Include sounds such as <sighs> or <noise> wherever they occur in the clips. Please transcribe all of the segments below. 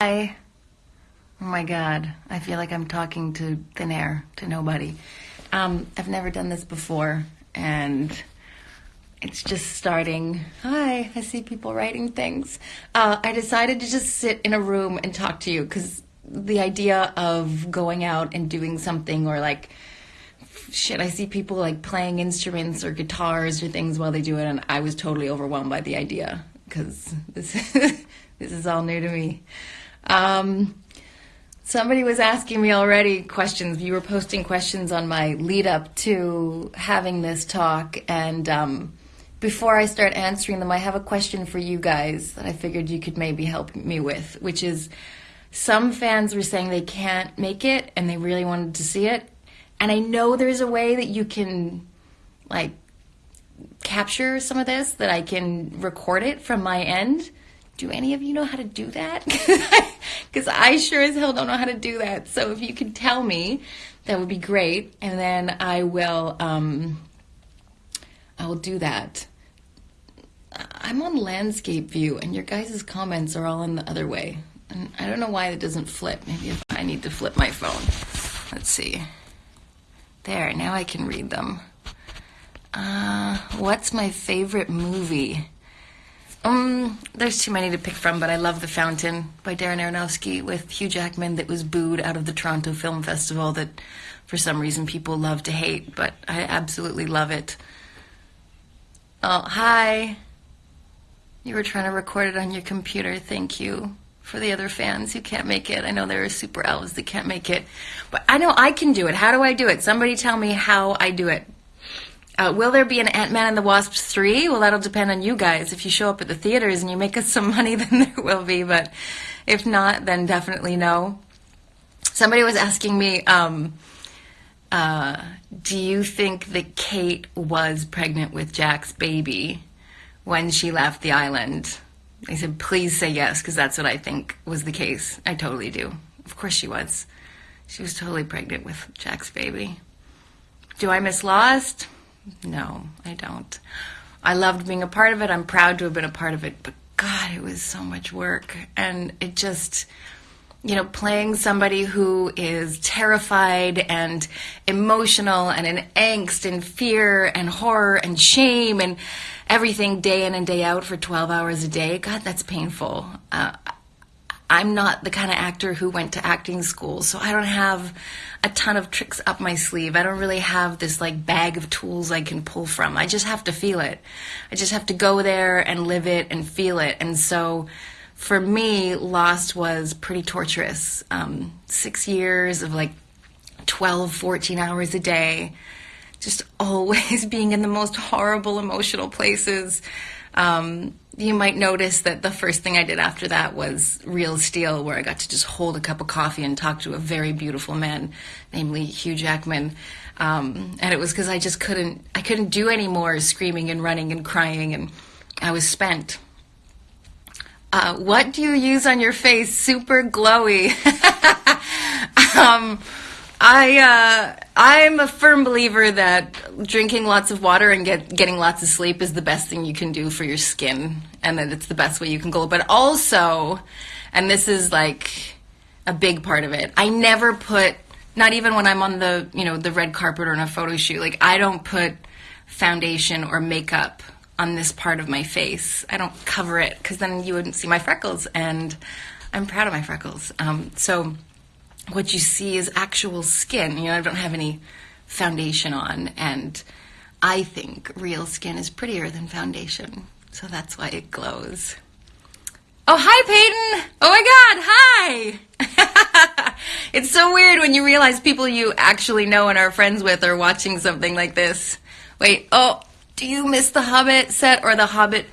Hi. Oh my god, I feel like I'm talking to thin air, to nobody. Um, I've never done this before, and it's just starting. Hi, I see people writing things. Uh, I decided to just sit in a room and talk to you because the idea of going out and doing something or like shit, I see people like playing instruments or guitars or things while they do it, and I was totally overwhelmed by the idea because this <laughs> this is all new to me. Um, somebody was asking me already questions. You were posting questions on my lead up to having this talk, and um, before I start answering them, I have a question for you guys that I figured you could maybe help me with, which is some fans were saying they can't make it and they really wanted to see it. And I know there's a way that you can like capture some of this, that I can record it from my end. Do any of you know how to do that? <laughs> Because I sure as hell don't know how to do that. So if you could tell me, that would be great. And then I will, um, I will do that. I'm on landscape view, and your guys' comments are all in the other way. And I don't know why it doesn't flip. Maybe if I need to flip my phone. Let's see. There, now I can read them. Uh, what's my favorite movie? Um, there's too many to pick from, but I love The Fountain by Darren Aronofsky with Hugh Jackman that was booed out of the Toronto Film Festival that for some reason people love to hate, but I absolutely love it. Oh, hi. You were trying to record it on your computer. Thank you. For the other fans who can't make it, I know there are super elves that can't make it, but I know I can do it. How do I do it? Somebody tell me how I do it. Uh, will there be an Ant-Man and the Wasp 3? Well, that'll depend on you guys. If you show up at the theaters and you make us some <laughs> money, then there will be, but if not, then definitely no. Somebody was asking me, um, uh, do you think that Kate was pregnant with Jack's baby when she left the island? I said, please say yes, because that's what I think was the case. I totally do. Of course she was. She was totally pregnant with Jack's baby. Do I miss Lost? No, I don't. I loved being a part of it. I'm proud to have been a part of it, but God, it was so much work. And it just, you know, playing somebody who is terrified and emotional and in angst and fear and horror and shame and everything day in and day out for 12 hours a day, God, that's painful. Uh, I'm not the kind of actor who went to acting school, so I don't have a ton of tricks up my sleeve. I don't really have this like bag of tools I can pull from. I just have to feel it. I just have to go there and live it and feel it. And so for me, Lost was pretty torturous. Um, six years of like 12, 14 hours a day, just <laughs> always being in the most horrible emotional places. Um, you might notice that the first thing I did after that was Real Steel, where I got to just hold a cup of coffee and talk to a very beautiful man, namely Hugh Jackman. Um, and it was because I just couldn't, I couldn't do any more screaming and running and crying, and I was spent. Uh, what do you use on your face? Super glowy. <laughs> um, I uh, I'm a firm believer that drinking lots of water and get, getting lots of sleep is the best thing you can do for your skin, and that it's the best way you can go. But also, and this is like a big part of it, I never put, not even when I'm on the you know the red carpet or in a photo shoot, like I don't put foundation or makeup on this part of my face. I don't cover it because then you wouldn't see my freckles, and I'm proud of my freckles. Um, so what you see is actual skin. You know, I don't have any foundation on, and I think real skin is prettier than foundation, so that's why it glows. Oh, hi, Peyton! Oh my god, hi! <laughs> it's so weird when you realize people you actually know and are friends with are watching something like this. Wait, oh, do you miss the Hobbit set or the Hobbit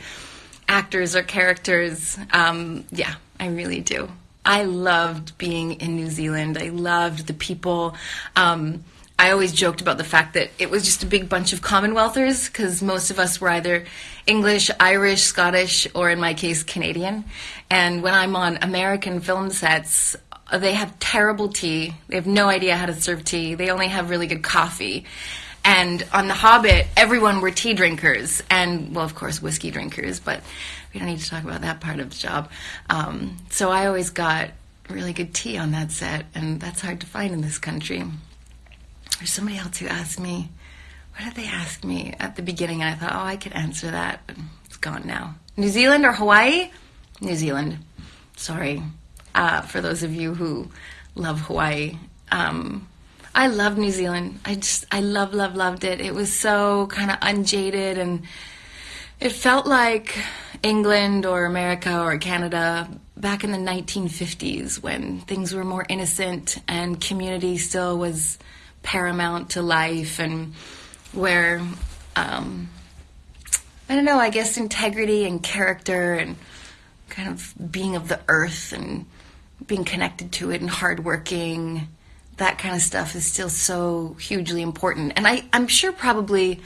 actors or characters? Um, yeah, I really do. I loved being in New Zealand. I loved the people. Um, I always joked about the fact that it was just a big bunch of Commonwealthers because most of us were either English, Irish, Scottish, or in my case, Canadian. And when I'm on American film sets, they have terrible tea. They have no idea how to serve tea. They only have really good coffee. And on The Hobbit, everyone were tea drinkers and, well, of course, whiskey drinkers, but we don't need to talk about that part of the job. Um, so I always got really good tea on that set, and that's hard to find in this country. There's somebody else who asked me, what did they ask me at the beginning? And I thought, oh, I could answer that, it's gone now. New Zealand or Hawaii? New Zealand. Sorry uh, for those of you who love Hawaii. Um, I love New Zealand. I just, I love, love, loved it. It was so kind of unjaded and it felt like England or America or Canada back in the 1950s when things were more innocent and community still was paramount to life and where, um, I don't know, I guess integrity and character and kind of being of the earth and being connected to it and hardworking, that kind of stuff is still so hugely important. And I, I'm sure probably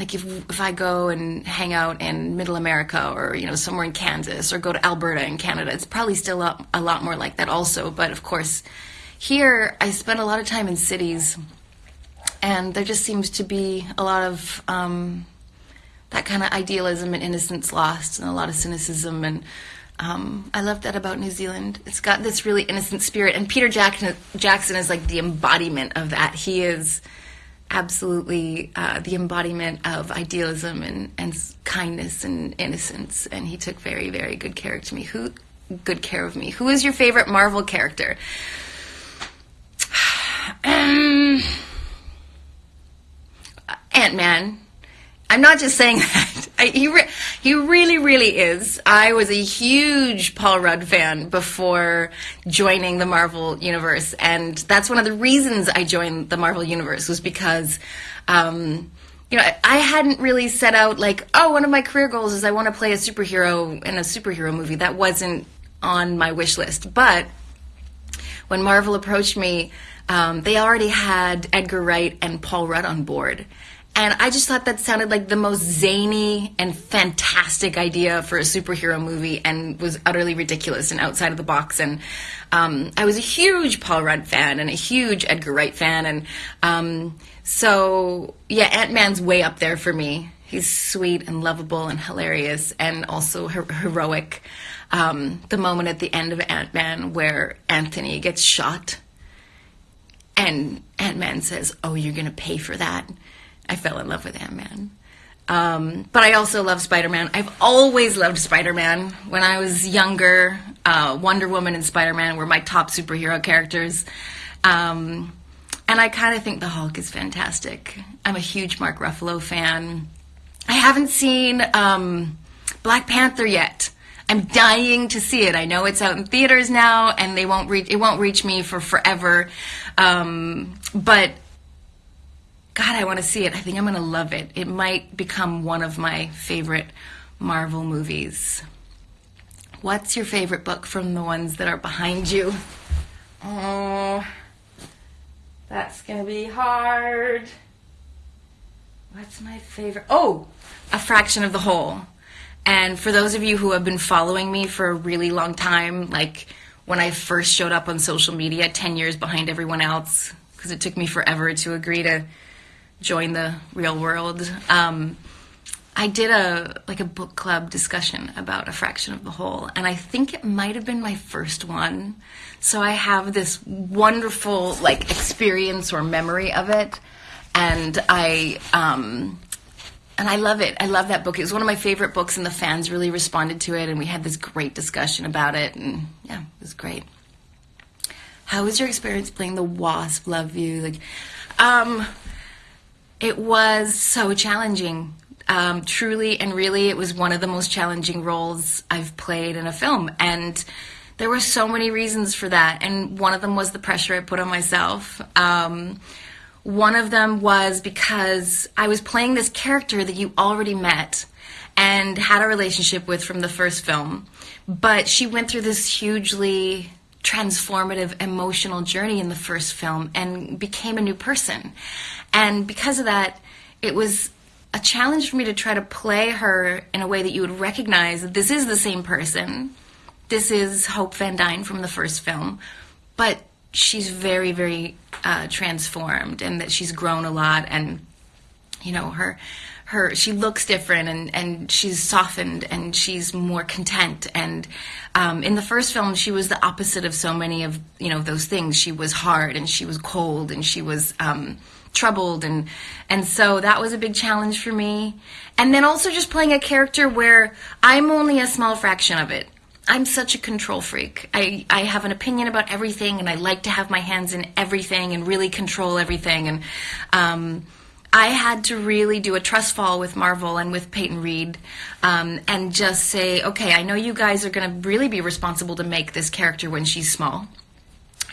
like if if I go and hang out in Middle America or you know somewhere in Kansas or go to Alberta in Canada, it's probably still a, a lot more like that also. But of course, here I spend a lot of time in cities, and there just seems to be a lot of um, that kind of idealism and innocence lost, and a lot of cynicism and um, I love that about New Zealand. It's got this really innocent spirit, and Peter Jackson, Jackson is like the embodiment of that. He is absolutely uh, the embodiment of idealism and, and kindness and innocence, and he took very, very good care of me. Who, good care of me? Who is your favorite Marvel character? <sighs> um, Ant Man. I'm not just saying <laughs> that. I, he, re- he really, really is. I was a huge Paul Rudd fan before joining the Marvel Universe. And that's one of the reasons I joined the Marvel Universe was because, um, you know, I hadn't really set out like, oh, one of my career goals is I want to play a superhero in a superhero movie. That wasn't on my wish list. But when Marvel approached me, um, they already had Edgar Wright and Paul Rudd on board. And I just thought that sounded like the most zany and fantastic idea for a superhero movie and was utterly ridiculous and outside of the box. And um, I was a huge Paul Rudd fan and a huge Edgar Wright fan. And um, so, yeah, Ant Man's way up there for me. He's sweet and lovable and hilarious and also her- heroic. Um, the moment at the end of Ant Man where Anthony gets shot and Ant Man says, Oh, you're going to pay for that I fell in love with Ant Man. Um, but I also love Spider Man. I've always loved Spider Man. When I was younger, uh, Wonder Woman and Spider Man were my top superhero characters. Um, and I kind of think the Hulk is fantastic. I'm a huge Mark Ruffalo fan. I haven't seen um, Black Panther yet. I'm dying to see it. I know it's out in theaters now, and they won't reach. It won't reach me for forever. Um, but God, I want to see it. I think I'm going to love it. It might become one of my favorite Marvel movies. What's your favorite book from the ones that are behind you? Oh, that's going to be hard. What's my favorite? Oh, A Fraction of the Whole. And for those of you who have been following me for a really long time, like when I first showed up on social media 10 years behind everyone else, because it took me forever to agree to join the real world. Um, I did a like a book club discussion about a fraction of the whole, and I think it might have been my first one. So I have this wonderful like experience or memory of it, and I um, and I love it. I love that book. It was one of my favorite books, and the fans really responded to it, and we had this great discussion about it, and yeah, it was great. How was your experience playing the Wasp? Love you, like. Um, it was so challenging. Um, truly and really, it was one of the most challenging roles I've played in a film. And there were so many reasons for that. And one of them was the pressure I put on myself. Um, one of them was because I was playing this character that you already met and had a relationship with from the first film. But she went through this hugely transformative emotional journey in the first film and became a new person. And because of that, it was a challenge for me to try to play her in a way that you would recognize that this is the same person. This is Hope Van Dyne from the first film, but she's very, very uh, transformed and that she's grown a lot. And, you know, her her she looks different and and she's softened and she's more content and um, in the first film she was the opposite of so many of you know those things she was hard and she was cold and she was um, troubled and and so that was a big challenge for me and then also just playing a character where I'm only a small fraction of it I'm such a control freak. I, I have an opinion about everything and I like to have my hands in everything and really control everything. And um, I had to really do a trust fall with Marvel and with Peyton Reed um, and just say, okay, I know you guys are going to really be responsible to make this character when she's small.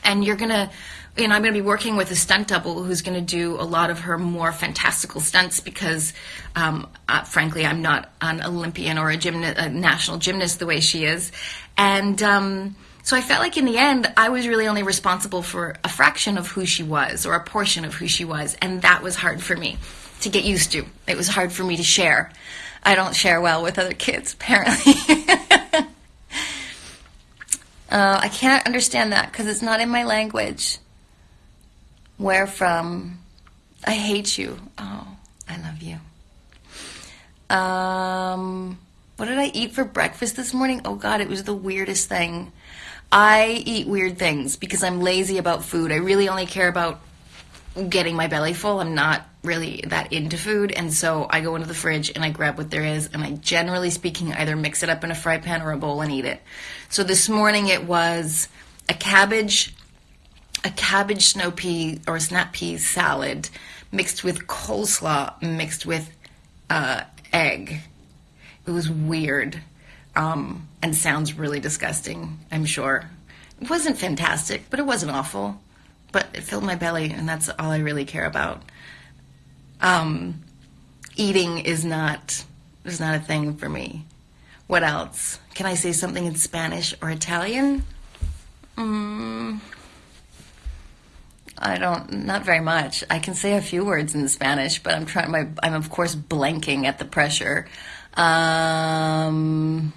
And you're going to, and I'm going to be working with a stunt double who's going to do a lot of her more fantastical stunts because, um, uh, frankly, I'm not an Olympian or a, gymna- a national gymnast the way she is. And, um, so I felt like in the end, I was really only responsible for a fraction of who she was or a portion of who she was. And that was hard for me to get used to. It was hard for me to share. I don't share well with other kids, <laughs> apparently. uh, I can't understand that because it's not in my language. Where from? I hate you. Oh, I love you. Um, what did I eat for breakfast this morning? Oh God, it was the weirdest thing. I eat weird things because I'm lazy about food. I really only care about getting my belly full. I'm not really that into food, and so I go into the fridge and I grab what there is, and I generally speaking either mix it up in a fry pan or a bowl and eat it. So this morning it was a cabbage, a cabbage snow pea or snap pea salad mixed with coleslaw mixed with uh, egg. It was weird um, and sounds really disgusting, I'm sure. It wasn't fantastic, but it wasn't awful. But it filled my belly, and that's all I really care about. Um, eating is not is not a thing for me. What else? Can I say something in Spanish or Italian? Mm, I don't, not very much. I can say a few words in Spanish, but I'm trying. My, I'm of course blanking at the pressure. Um,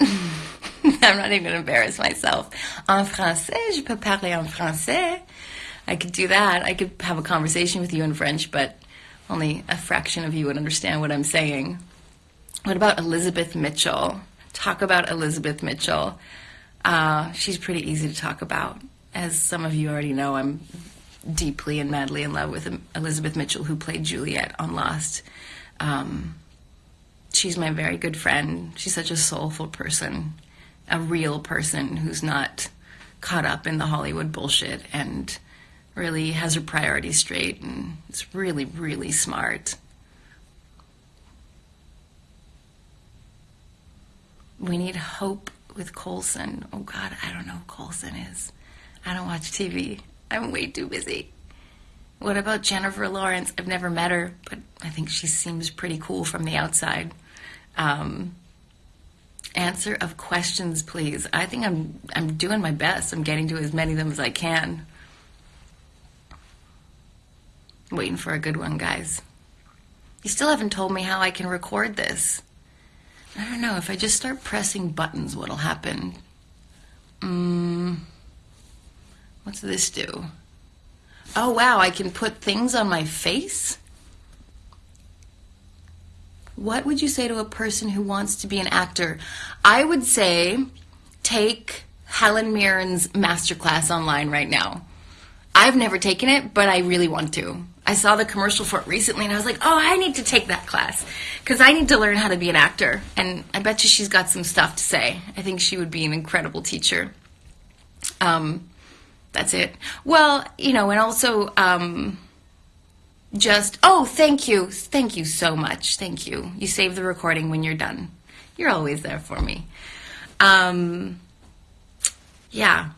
<laughs> I'm not even going to embarrass myself. En français, je peux parler en français. I could do that. I could have a conversation with you in French, but only a fraction of you would understand what I'm saying. What about Elizabeth Mitchell? Talk about Elizabeth Mitchell. Uh, she's pretty easy to talk about. As some of you already know, I'm deeply and madly in love with Elizabeth Mitchell, who played Juliet on Lost. Um, she's my very good friend. She's such a soulful person, a real person who's not caught up in the Hollywood bullshit and really has her priorities straight and is really, really smart. We need hope with Coulson. Oh God, I don't know who Coulson is. I don't watch TV. I'm way too busy. What about Jennifer Lawrence? I've never met her, but I think she seems pretty cool from the outside. Um, answer of questions, please. I think I'm I'm doing my best. I'm getting to as many of them as I can. Waiting for a good one, guys. You still haven't told me how I can record this. I don't know. If I just start pressing buttons, what'll happen? Mm, what's this do? Oh, wow. I can put things on my face? What would you say to a person who wants to be an actor? I would say take Helen Mirren's masterclass online right now. I've never taken it, but I really want to. I saw the commercial for it recently and I was like, oh, I need to take that class because I need to learn how to be an actor. And I bet you she's got some stuff to say. I think she would be an incredible teacher. Um, that's it. Well, you know, and also, um, just, oh, thank you. Thank you so much. Thank you. You save the recording when you're done. You're always there for me. Um, yeah.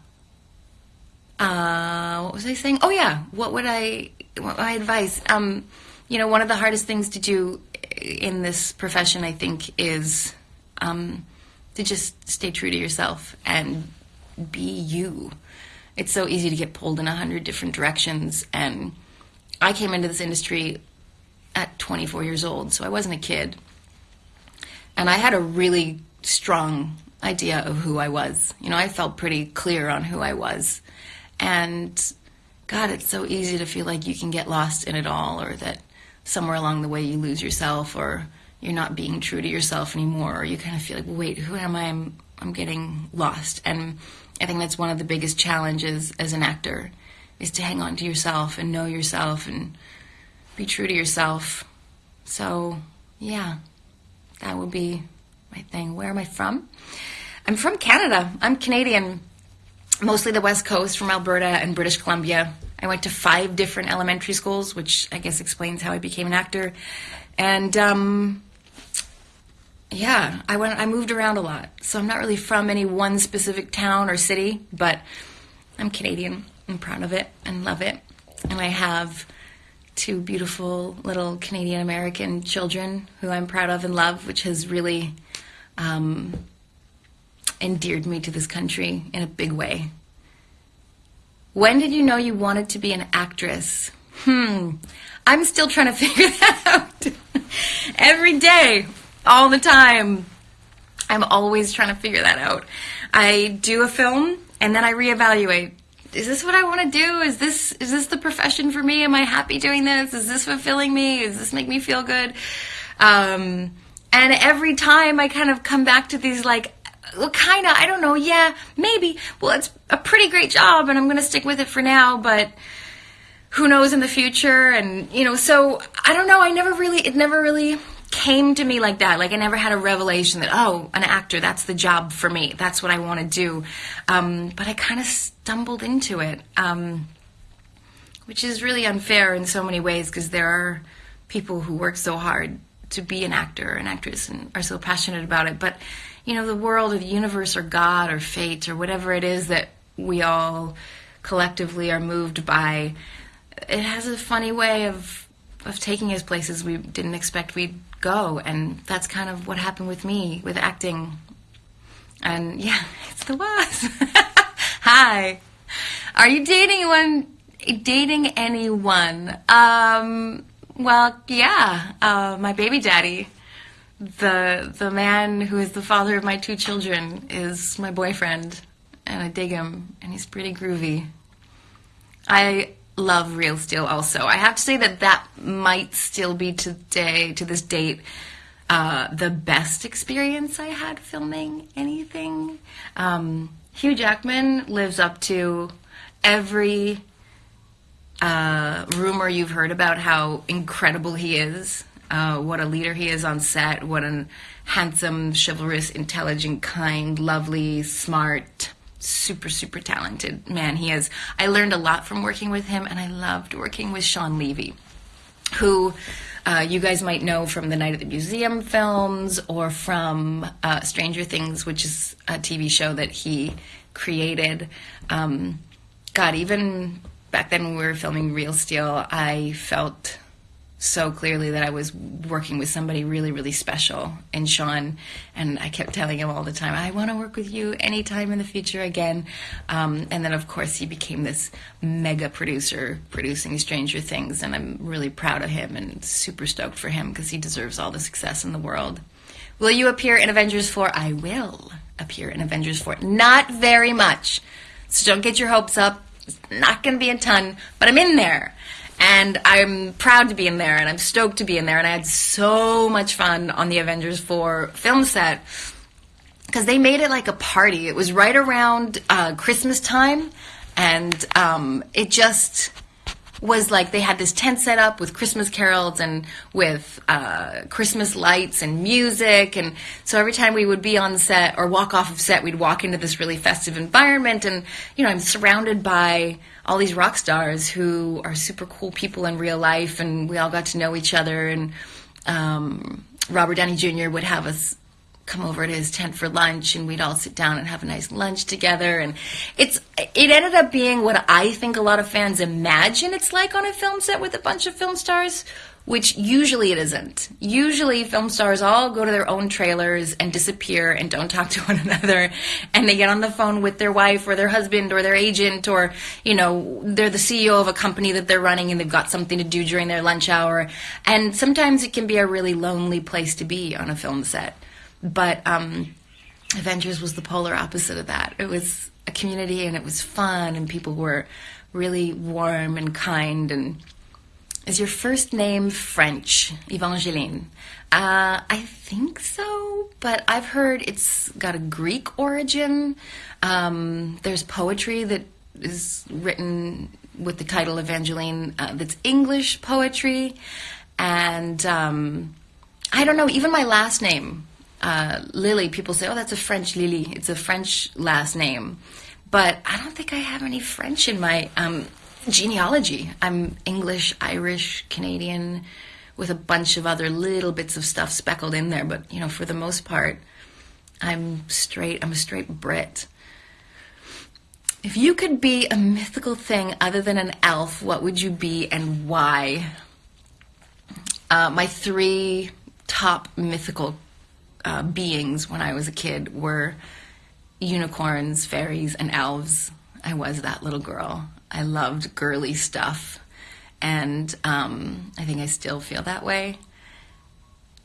Uh, what was I saying? Oh, yeah. What would I, what my advice? Um, you know, one of the hardest things to do in this profession, I think, is um, to just stay true to yourself and be you. It's so easy to get pulled in a hundred different directions and I came into this industry at 24 years old, so I wasn't a kid. And I had a really strong idea of who I was. You know, I felt pretty clear on who I was. And God, it's so easy to feel like you can get lost in it all, or that somewhere along the way you lose yourself, or you're not being true to yourself anymore, or you kind of feel like, wait, who am I? I'm, I'm getting lost. And I think that's one of the biggest challenges as an actor is to hang on to yourself and know yourself and be true to yourself. So, yeah, that would be my thing. Where am I from? I'm from Canada. I'm Canadian, mostly the West Coast, from Alberta and British Columbia. I went to five different elementary schools, which I guess explains how I became an actor. And um, yeah, I went. I moved around a lot, so I'm not really from any one specific town or city, but I'm Canadian. I'm proud of it and love it, and I have two beautiful little Canadian American children who I'm proud of and love, which has really um, endeared me to this country in a big way. When did you know you wanted to be an actress? Hmm, I'm still trying to <laughs> figure that out. Every day, all the time. I'm always trying to figure that out. I do a film and then I reevaluate. Is this what I want to do? Is this is this the profession for me? Am I happy doing this? Is this fulfilling me? Does this make me feel good? Um, and every time I kind of come back to these like well, kind of, I don't know, yeah, maybe. Well, it's a pretty great job and I'm going to stick with it for now, but who knows in the future? And, you know, so I don't know, I never really, it never really came to me like that. Like I never had a revelation that, oh, an actor, that's the job for me. That's what I want to do. Um, but I kind of stumbled into it, um, which is really unfair in so many ways because there are people who work so hard to be an actor or an actress and are so passionate about it. But, you know, the world or the universe or God or fate or whatever it is that we all collectively are moved by, it has a funny way of of taking us places we didn't expect we'd go. And that's kind of what happened with me with acting. And yeah, <laughs> it's the worst. <laughs> Hi. Are you dating anyone? Dating anyone? Um, well, yeah, uh, my baby daddy, the the man who is the father of my two children, is my boyfriend, and I dig him, and he's pretty groovy. I love Real Steel also. I have to say that that might still be today, to this date, uh, the best experience I had filming anything. Um, Hugh Jackman lives up to every uh, rumor you've heard about how incredible he is, uh, what a leader he is on set, what a handsome, chivalrous, intelligent, kind, lovely, smart, super super talented man he is. I learned a lot from working with him and i loved working with Shawn Levy who uh, you guys might know from the night at the museum films or from uh, stranger things which is a tv show that he created. Um, god even back then when we were filming real steel i felt so clearly that I was working with somebody really, really special in Shawn. And I kept telling him all the time, I want to work with you anytime in the future again. Um, and then, of course, he became this mega producer producing Stranger Things. And I'm really proud of him and super stoked for him because he deserves all the success in the world. Will you appear in Avengers 4? I will appear in Avengers 4. Not very much. So don't get your hopes up. It's not going to be a ton, but I'm in there and I'm proud to be in there and I'm stoked to be in there and I had so much fun on the Avengers 4 film set because they made it like a party. It was right around uh, Christmas time and um, it just was like they had this tent set up with Christmas carols and with uh, Christmas lights and music. And so every time we would be on set or walk off of set, we'd walk into this really festive environment. And, you know, I'm surrounded by all these rock stars who are super cool people in real life. And we all got to know each other. And um, Robert Downey Jr. would have us come over to his tent for lunch and we'd all sit down and have a nice lunch together and it's it ended up being what I think a lot of fans imagine it's like on a film set with a bunch of film stars which usually it isn't. Usually film stars all go to their own trailers and disappear and don't talk <laughs> to one another and they get on the phone with their wife or their husband or their agent or you know they're the CEO of a company that they're running and they've got something to do during their lunch hour and sometimes it can be a really lonely place to be on a film set. But um, Avengers was the polar opposite of that. It was a community and it was fun and people were really warm and kind. And is your first name French, Evangeline? Uh, I think so, but I've heard it's got a Greek origin. Um, there's poetry that is written with the title Evangeline uh, that's English poetry. And um, I don't know, even my last name, uh, Lilly, people say, oh, that's a French Lilly. It's a French last name. But I don't think I have any French in my um, genealogy. I'm English, Irish, Canadian, with a bunch of other little bits of stuff speckled in there. But, you know, for the most part, I'm straight, I'm a straight Brit. If you could be a mythical thing other than an elf, what would you be and why? Uh, my three top mythical uh, beings when I was a kid were unicorns, fairies, and elves. I was that little girl. I loved girly stuff. And um, I think I still feel that way.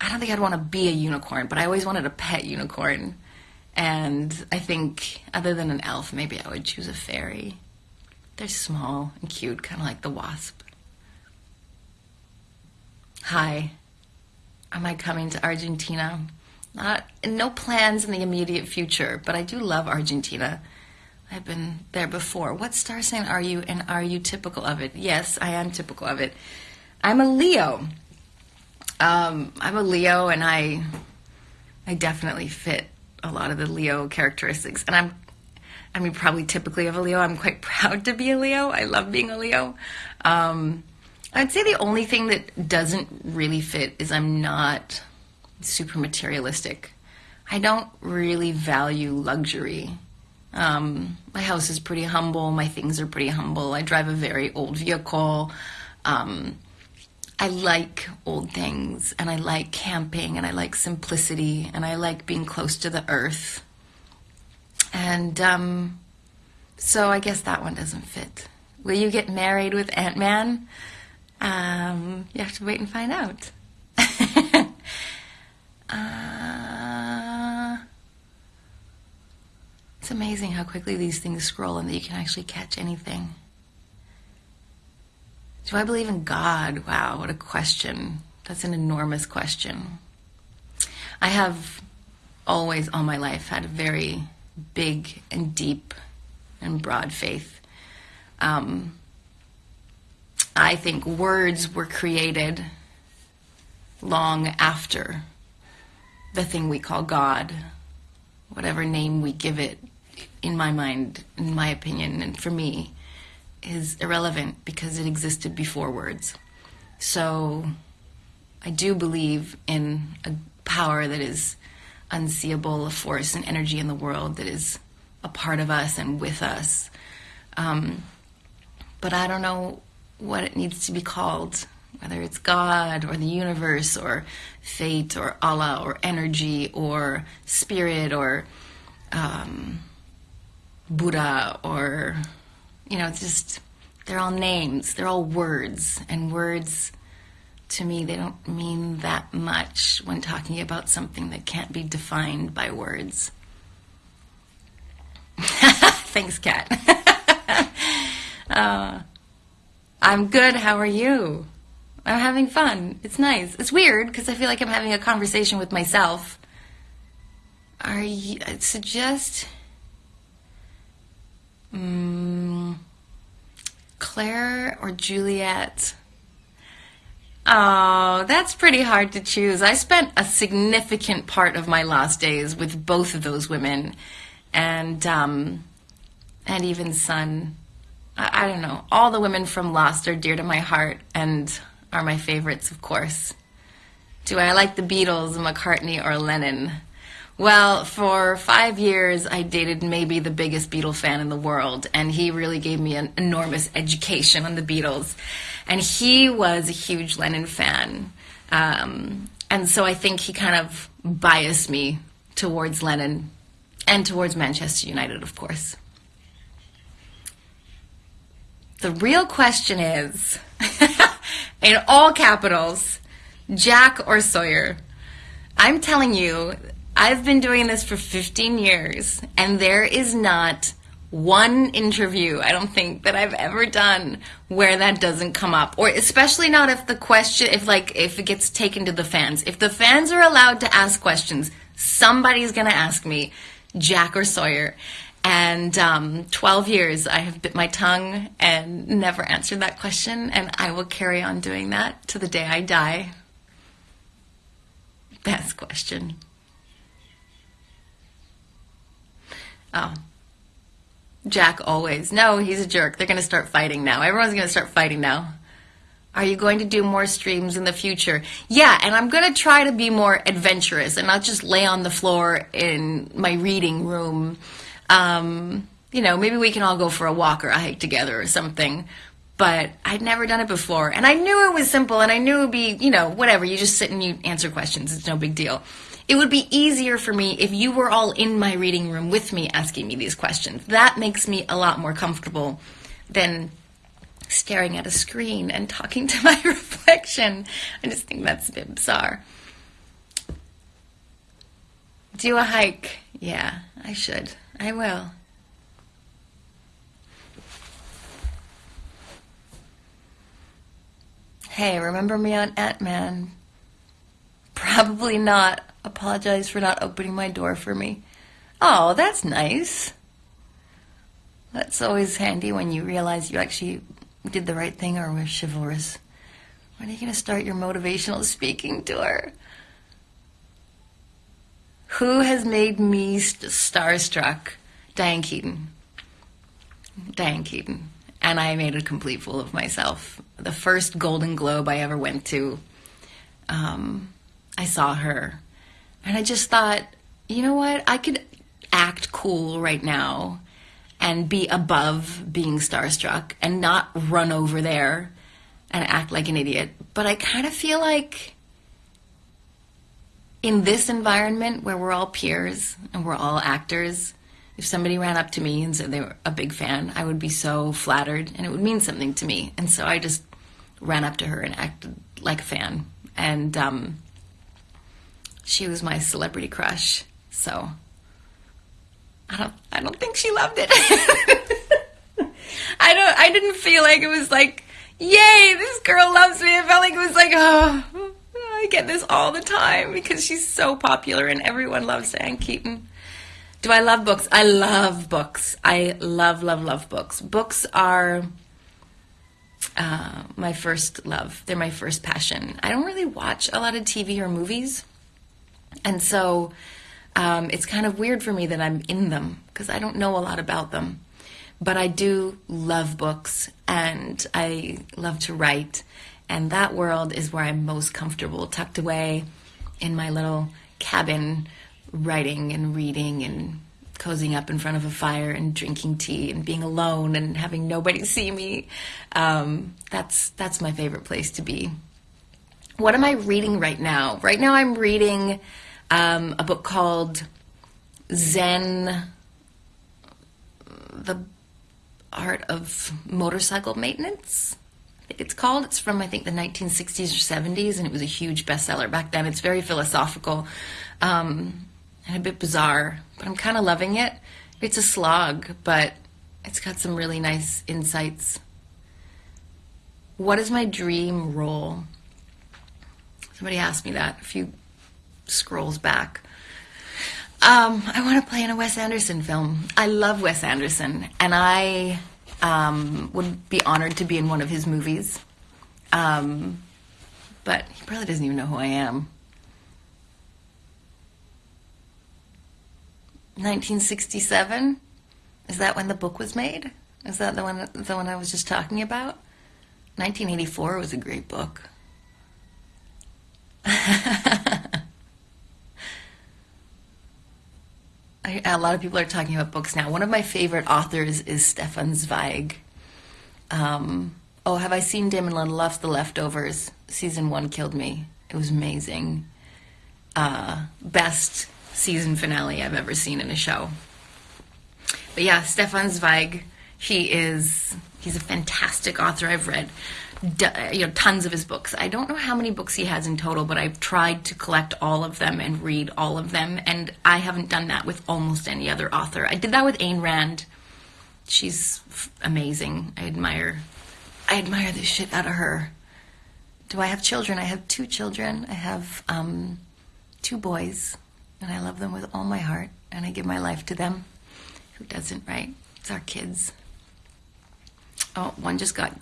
I don't think I'd want to be a unicorn, but I always wanted a pet unicorn. And I think, other than an elf, maybe I would choose a fairy. They're small and cute, kind of like the wasp. Hi. Am I coming to Argentina? Not, no plans in the immediate future, but I do love Argentina. I've been there before. What star sign are you, and are you typical of it? Yes, I am typical of it. I'm a Leo. Um, I'm a Leo, and I, I definitely fit a lot of the Leo characteristics. And I'm, I mean, probably typically of a Leo. I'm quite <laughs> proud to be a Leo. I love being a Leo. Um, I'd say the only thing that doesn't really fit is I'm not super materialistic. I don't really value luxury. Um, my house is pretty humble. My things are pretty humble. I drive a very old vehicle. Um, I like old things and I like camping and I like simplicity and I like being close to the earth. And um, so I guess that one doesn't fit. Will you get married with Ant Man? Um, you have to wait and find out. <laughs> uh, it's amazing how quickly these things scroll and that you can actually catch anything. Do I believe in God? Wow, what a question. That's an enormous question. I have always, all my life, had a very big and deep and broad faith. Um, I think words were created long after the thing we call God, whatever name we give it, in my mind, in my opinion, and for me, is irrelevant because it existed before words. So I do believe in a power that is unseeable, a force and energy in the world that is a part of us and with us. Um, but I don't know what it needs to be called, whether it's God or the universe or fate or Allah or energy or spirit or um, Buddha or, you know, it's just, they're all names, they're all words, and words to me, they don't mean that much when talking about something that can't be defined by words. <laughs> Thanks, Kat. <laughs> uh, I'm good. How are you? I'm having fun. It's nice. It's weird because I feel like I'm having a conversation with myself. Are you? I suggest. Um, Claire or Juliet? Oh, that's pretty hard to choose. I spent a significant part of my last days with both of those women, and um, and even Sun. I, I don't know. All the women from Lost are dear to my heart and are my favorites, of course. Do I like the Beatles, McCartney, or Lennon? Well, for five years, I dated maybe the biggest Beatle fan in the world, and he really gave me an enormous education on the Beatles. And he was a huge Lennon fan. Um, and so I think he kind of biased me towards Lennon and towards Manchester United, of course. The real question is, <laughs> in all capitals, Jack or Sawyer? I'm telling you, I've been doing this for 15 years, and there is not one interview I don't think that I've ever done where that doesn't come up. Or especially not if the question if like if it gets taken to the fans. If the fans are allowed to ask questions somebody's gonna ask me Jack or Sawyer and um, 12 years I have bit my tongue and never answered that question and I will carry on doing that to the day I die best question oh Jack always. No, he's a jerk. They're going to start fighting now. Everyone's going to start fighting now. Are you going to do more streams in the future? Yeah, and I'm going to try to be more adventurous and not just lay on the floor in my reading room. Um, you know, maybe we can all go for a walk or a hike together or something. But I'd never done it before. And I knew it was simple and I knew it would be, you know, whatever. You just sit and you answer questions. It's no big deal. It would be easier for me if you were all in my reading room with me asking me these questions. That makes me a lot more comfortable than staring at a screen and talking to <laughs> my reflection. I just think that's a bit bizarre. Do a hike. Yeah, I should. I will. Hey, remember me on Ant-Man? Probably not apologize for not opening my door for me. Oh, that's nice. That's always handy when you realize you actually did the right thing or were chivalrous. When are you going to start your motivational speaking tour? Who has made me st- starstruck? Diane Keaton. Diane Keaton. And I made a complete fool of myself. The first Golden Globe I ever went to, um, I saw her and I just thought, you know what? I could act cool right now and be above being starstruck and not run over there and act like an idiot. But I kind of feel like in this environment where we're all peers and we're all actors, if somebody ran up to me and said they were a big fan, I would be so flattered and it would mean something to me. And so I just ran up to her and acted like a fan. And um, she was my celebrity crush. So I don't I don't think she loved it. <laughs> I don't I didn't feel like it was like, yay, this girl loves me. I felt like it was like, oh I get this all the time because she's so popular and everyone loves Diane Keaton. Do I love books? I love books. I love, love, love books. Books are uh, my first love. They're my first passion. I don't really watch a lot of TV or movies. And so um, it's kind of weird for me that I'm in them because I don't know a lot about them. But I do love books and I love to write. And that world is where I'm most comfortable, tucked away in my little cabin, writing and reading and cozying up in front of a fire and drinking tea and being alone and having nobody <laughs> see me. Um, that's that's my favorite place to be. What am I reading right now? Right now, I'm reading um, a book called Zen, The Art of Motorcycle Maintenance. It's called. It's from, I think, the 1960s or 70s, and it was a huge bestseller back then. It's very philosophical um, and a bit bizarre, but I'm kind of loving it. It's a slog, but it's got some really nice insights. What is my dream role? Somebody asked me that a few scrolls back. Um, I want to play in a Wes Anderson film. I love Wes Anderson, and I um, would be honored to be in one of his movies. Um, but he probably doesn't even know who I am. 1967? Is that when the book was made? Is that the one the one I was just talking about? 1984 was a great book. <laughs> I, a lot of people are talking about books now. One of my favorite authors is Stefan Zweig. Um, oh, have I seen Damon Lindelof's The Leftovers? Season one killed me. It was amazing. Uh, best season finale I've ever seen in a show. But yeah, Stefan Zweig, he is he's a fantastic author. I've read you know tons of his books. I don't know how many books he has in total, but I've tried to collect all of them and read all of them, and I haven't done that with almost any other author. I did that with Ayn Rand. she's amazing. I admire, I admire the shit out of her. Do I have children? I have two children. I have um, two boys, and I love them with all my heart, and I give my life to them. Who doesn't, right? It's our kids. Oh, one just got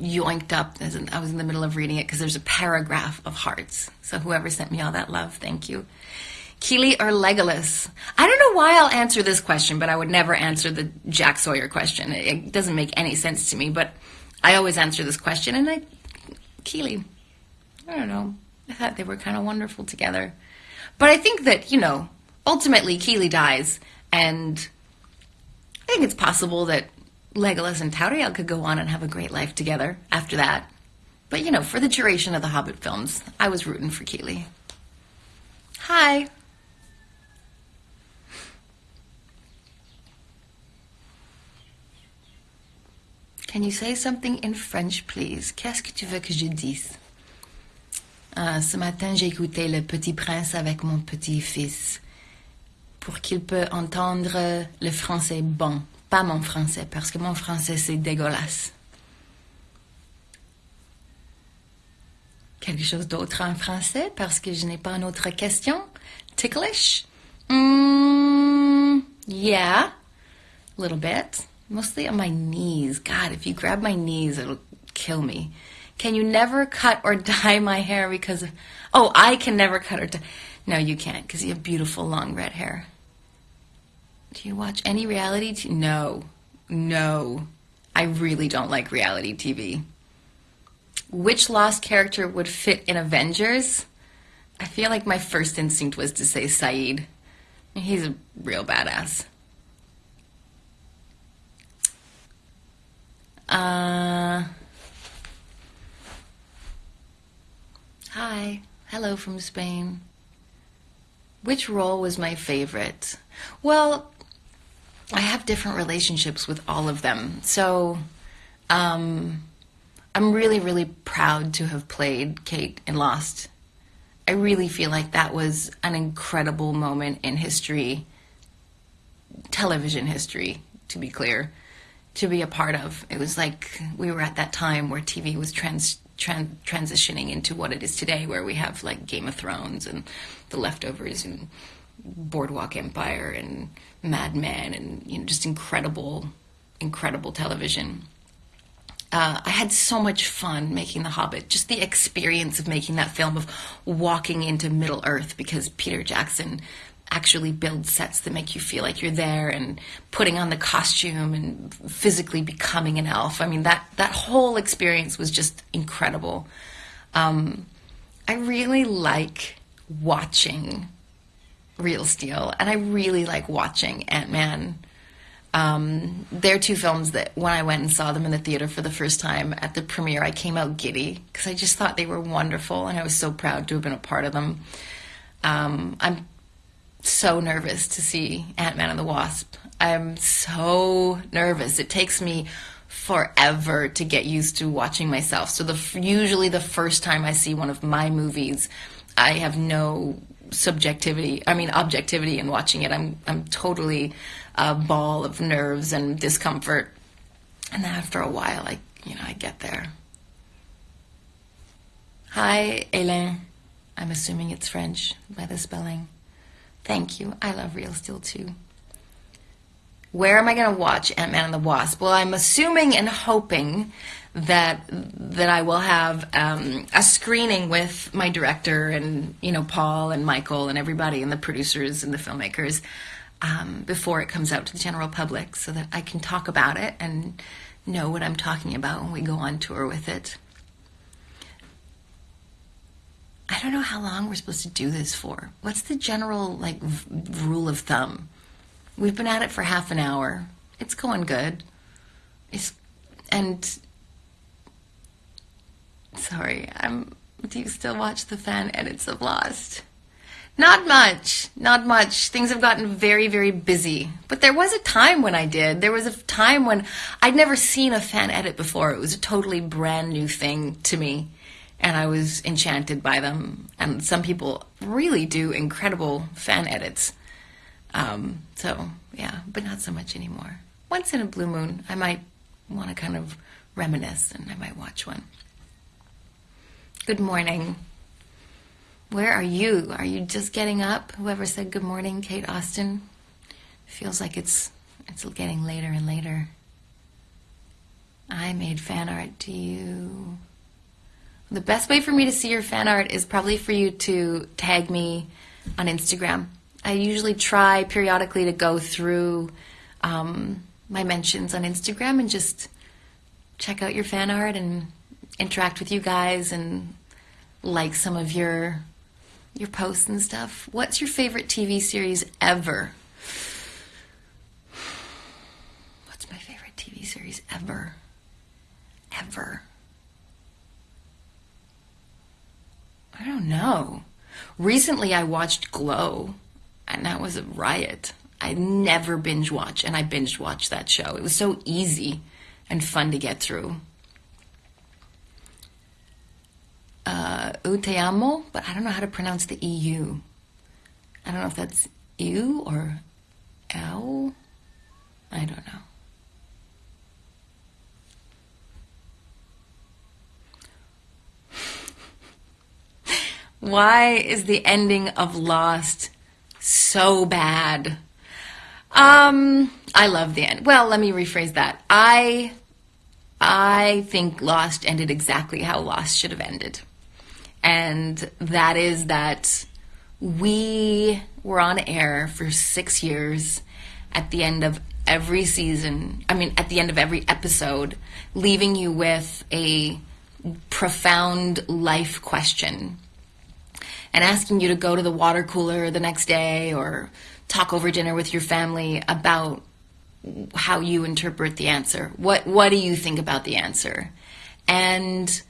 yoinked up. I was in the middle of reading it because there's a paragraph of hearts. So whoever sent me all that love, thank you. Kili or Legolas? I don't know why I'll answer this question, but I would never answer the Jack Sawyer question. It, it doesn't make any sense to me, but I always answer this question, and I, Kili. I don't know. I thought they were kind of wonderful together. But I think that, you know, ultimately Kili dies, and I think it's possible that Legolas and Tauriel could go on and have a great life together after that. But, you know, for the duration of the Hobbit films, I was rooting for Kili. Hi. Can you say something in French, please? Qu'est-ce que tu veux que je dise? Ah, ce matin, j'ai écouté Le Petit Prince avec mon petit-fils pour qu'il peut entendre le français bon, pas mon français, parce que mon français c'est dégueulasse. Quelque chose d'autre en français, parce que je n'ai pas une autre question. Ticklish? Mm, yeah, a little bit. Mostly on my knees. God, if you grab my knees, it'll kill me. Can you never cut or <laughs> dye my hair because of. Oh, I can never cut or dye. No, you can't because you have beautiful long red hair. Do you watch any reality TV? No. No. I really don't like reality TV. Which lost character would fit in Avengers? I feel like my first instinct was to say Sayid. He's a real badass. Uh, hi. Hello from Spain. Which role was my favorite? Well, I have different relationships with all of them. So, um, I'm really, really proud to have played Kate in Lost. I really feel like that was an incredible moment in history, television history, to be clear, to be a part of. It was like we were at that time where TV was trans, tran- transitioning into what it is today, where we have like Game of Thrones and The Leftovers and Boardwalk Empire and Mad Men and you know just incredible, incredible television. Uh, I had so much fun making The Hobbit. Just the experience of making that film, of walking into Middle Earth, because Peter Jackson actually builds sets that make you feel like you're there, and putting on the costume and physically becoming an elf. I mean, that that whole experience was just incredible. Um, I really like watching Real Steel, and I really like watching Ant Man. Um, they're two films that when I went and saw them in the theater for the first time at the premiere, I came out giddy because I just thought they were wonderful, and I was so proud to have been a part of them. Um, I'm so nervous to see Ant Man and the Wasp. I'm so nervous. It takes me forever to get used to watching myself. So the usually the first time I see one of my movies, I have no subjectivity i mean objectivity in watching it. I'm i'm totally a ball of nerves and discomfort. And then after a while i you know i get there. Hi Hélène. i'm assuming it's french by the spelling. Thank you. I love real steel too. Where am i going to watch ant-man and the wasp? Well i'm assuming and hoping that that I will have um, a screening with my director and you know Paul and Michael and everybody and the producers and the filmmakers um, before it comes out to the general public, so that I can talk about it and know what I'm talking about when we go on tour with it. I don't know how long we're supposed to do this for. What's the general like rule of thumb? We've been at it for half an hour. It's going good. It's and Sorry, I'm. Do you still watch the fan edits of Lost? Not much, not much. Things have gotten very, very busy. But there was a time when I did. There was a time when I'd never seen a fan edit before. It was a totally brand new thing to me. And I was enchanted by them. And some people really do incredible fan edits. Um, so, yeah, but not so much anymore. once in a blue moon, I might want to kind of reminisce and I might watch one. Good morning. Where are you? Are you just getting up? Whoever said good morning, Kate Austin? Feels like it's it's getting later and later. I made fan art to you. The best way for me to see your fan art is probably for you to tag me on Instagram. I usually try periodically to go through um, my mentions on Instagram and just check out your fan art and interact with you guys and like some of your your posts and stuff. What's your favorite TV series ever? What's my favorite TV series ever? Ever. I don't know. Recently, I watched Glow, and that was a riot. I never binge watch, and I binge watched that show. It was so easy and fun to get through. Uh, Uteamo, but I don't know how to pronounce the EU. I don't know if that's EU or L. I don't know. Why is the ending of Lost so bad? Um, I love the end. Well, let me rephrase that. I I think Lost ended exactly how Lost should have ended. And that is that we were on air for 6 years at the end of every season, I mean at the end of every episode, leaving you with a profound life question and asking you to go to the water cooler the next day or talk over dinner with your family about how you interpret the answer. What what do you think about the answer? And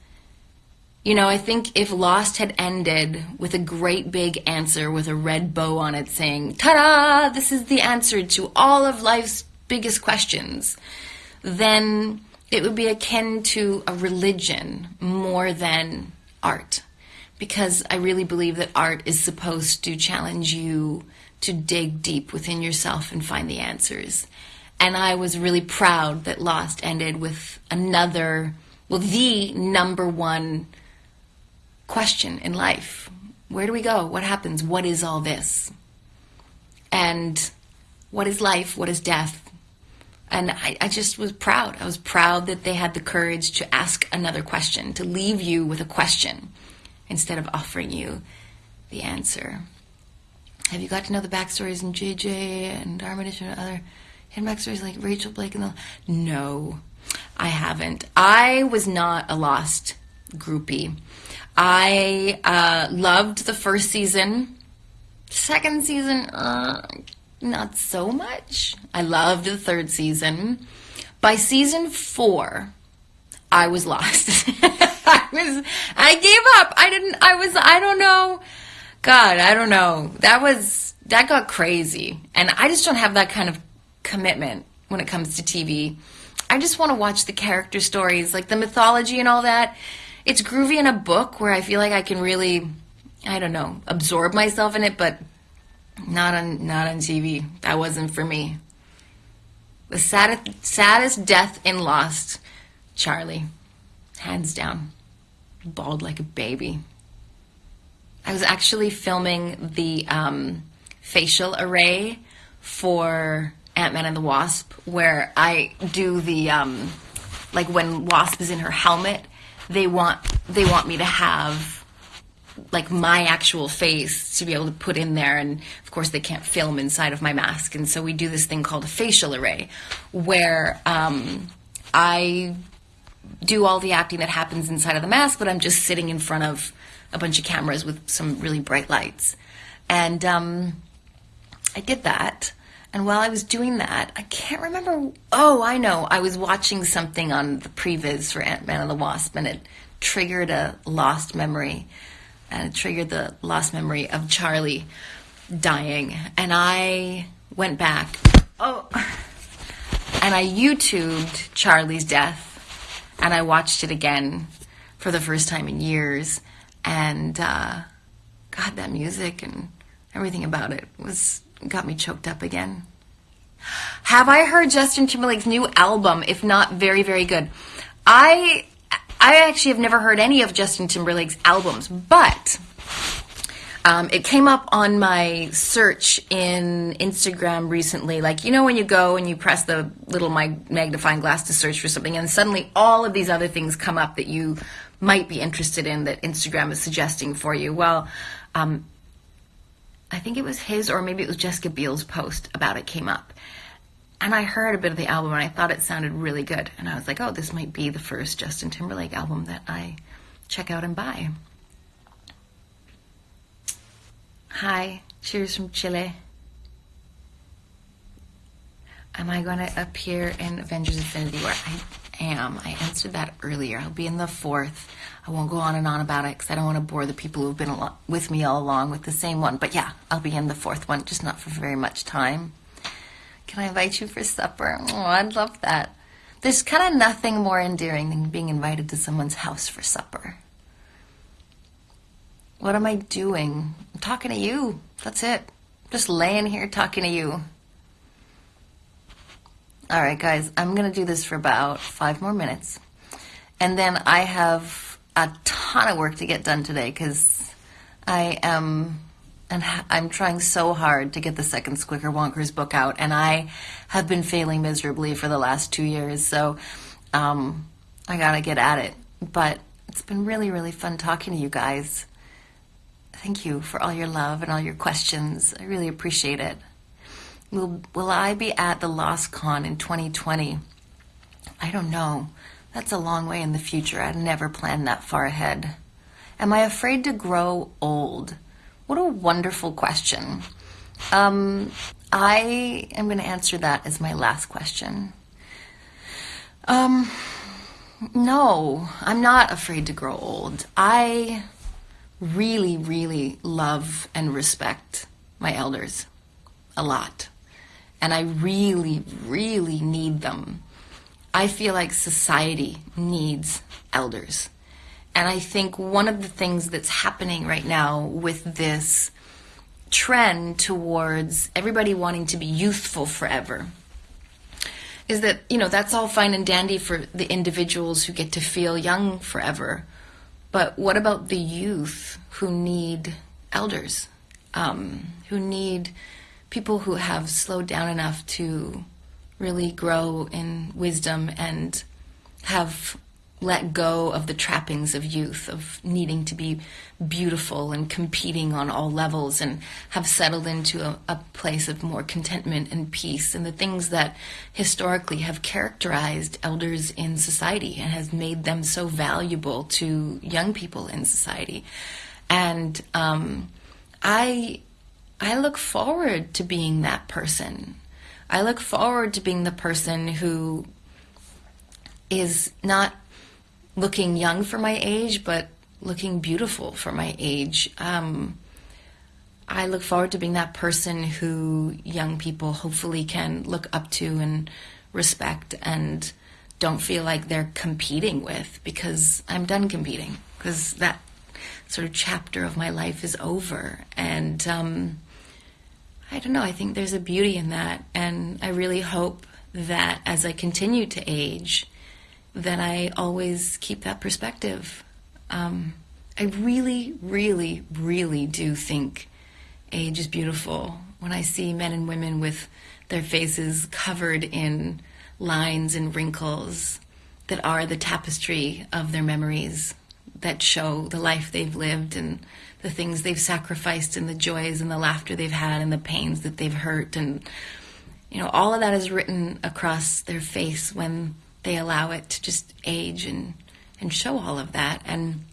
you know, I think if Lost had ended with a great big answer with a red bow on it saying, "Ta-da, this is the answer to all of life's biggest questions." Then it would be akin to a religion more than art because I really believe that art is supposed to challenge you to dig deep within yourself and find the answers. And I was really proud that Lost ended with another, well, the number one question in life. Where do we go? What happens? What is all this? And what is life? What is death? And I, I, just was proud. I was proud that they had the courage to ask another question, to leave you with a question instead of offering you the answer. Have you got to know the backstories in JJ and Armitage and other hidden backstories like Rachel Blake and the? No, I haven't. I was not a Lost groupie. I uh, loved the first season. Second season, uh, not so much. I loved the third season. By season four, I was lost. <laughs> I was, I gave up. I didn't, I was, I don't know. God, I don't know. That was, that got crazy. And I just don't have that kind of commitment when it comes to TV. I just want to watch the character stories, like the mythology and all that. It's groovy in a book where I feel like I can really, I don't know, absorb myself in it, but not on, not on TV. That wasn't for me. The saddest, saddest death in Lost, Charlie. Hands down bawled like a baby. I was actually filming the um, facial array for Ant Man and the Wasp, where I do the um, like when Wasp is in her helmet, they want they want me to have like my actual face to be able to put in there and of course they can't film inside of my mask and so we do this thing called a facial array where um, i do all the acting that happens inside of the mask, but I'm just sitting in front of a bunch of cameras with some really bright lights. And um, I did that. And while I was doing that, I can't remember. Oh, I know. I was watching something on the previs for Ant Man and the Wasp, and it triggered a lost memory. And it triggered the lost memory of Charlie dying. And I went back. Oh. And I YouTubed Charlie's death and I watched it again for the first time in years. And uh, God, that music and everything about it was got me choked up again. Have I heard Justin Timberlake's new album? If not, very, very good. I I actually have never heard any of Justin Timberlake's albums, but um, it came up on my search in Instagram recently. Like, you know, when you go and you press the little magnifying glass to search for something, and suddenly all of these other things come up that you might be interested in that Instagram is suggesting for you. Well, um, I think it was his, or maybe it was Jessica Biel's post about it came up. And I heard a bit of the album and I thought it sounded really good. And I was like, oh, this might be the first Justin Timberlake album that I check out and buy. Hi, cheers from Chile. Am I going to appear in Avengers Infinity War? I am. I answered that earlier. I'll be in the fourth. I won't go on and on about it because I don't want to bore the people who've been with me all along with the same one. But yeah, I'll be in the fourth one, just not for very much time. Can I invite you for supper? Oh, I'd love that. There's kind of nothing more endearing than being invited to someone's house for supper. What am I doing? I'm talking to you. That's it. Just laying here talking to you. All right, guys, I'm going to do this for about five more minutes. And then I have a ton of work to get done today because I am, and I'm trying so hard to get the second Squickerwonkers book out. And I have been failing miserably for the last two years. So um, I got to get at it. But it's been really, really fun talking to you guys. Thank you for all your love and all your questions. I really appreciate it. Will, will I be at the Lost Con in 2020? I don't know. That's a long way in the future. I'd never planned that far ahead. Am I afraid to grow old? What a wonderful question. Um, I am going to answer that as my last question. Um, no, I'm not afraid to grow old. I really, really love and respect my elders a lot. And I really, really need them. I feel like society needs elders. And I think one of the things that's happening right now with this trend towards everybody wanting to be youthful forever is that, you know, that's all fine and dandy for the individuals who get to feel young forever. But what about the youth who need elders, um, who need people who have slowed down enough to really grow in wisdom and have let go of the trappings of youth, of needing to be beautiful and competing on all levels, and have settled into a, a, place of more contentment and peace, and the things that historically have characterized elders in society and has made them so valuable to young people in society. And um, I, I look forward to being that person. I look forward to being the person who is not looking young for my age, but looking beautiful for my age. Um, I look forward to being that person who young people hopefully can look up to and respect and don't feel like they're competing with because I'm done competing because that sort of chapter of my life is over. And um, I don't know, I think there's a beauty in that. And I really hope that as I continue to age, that I always keep that perspective. Um, I really, really, really do think age is beautiful. When I see men and women with their faces covered in lines and wrinkles that are the tapestry of their memories, that show the life they've lived and the things they've sacrificed and the joys and the laughter they've had and the pains that they've hurt and you know all of that is written across their face when they allow it to just age and and show all of that. And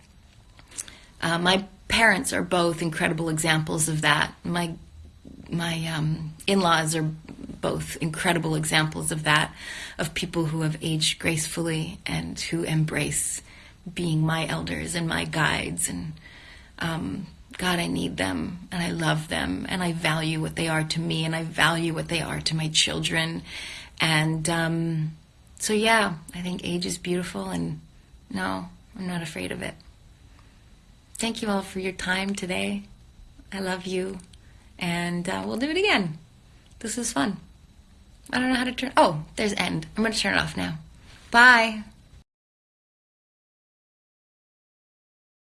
uh, my parents are both incredible examples of that. My my um, in-laws are both incredible examples of that, of people who have aged gracefully and who embrace being my elders and my guides. And um, God, I need them and I love them and I value what they are to me and I value what they are to my children. And um, so yeah, I think age is beautiful and no, I'm not afraid of it. Thank you all for your time today. I love you and uh, we'll do it again. This is fun. I don't know how to turn. Oh, there's end. I'm going to turn it off now. Bye.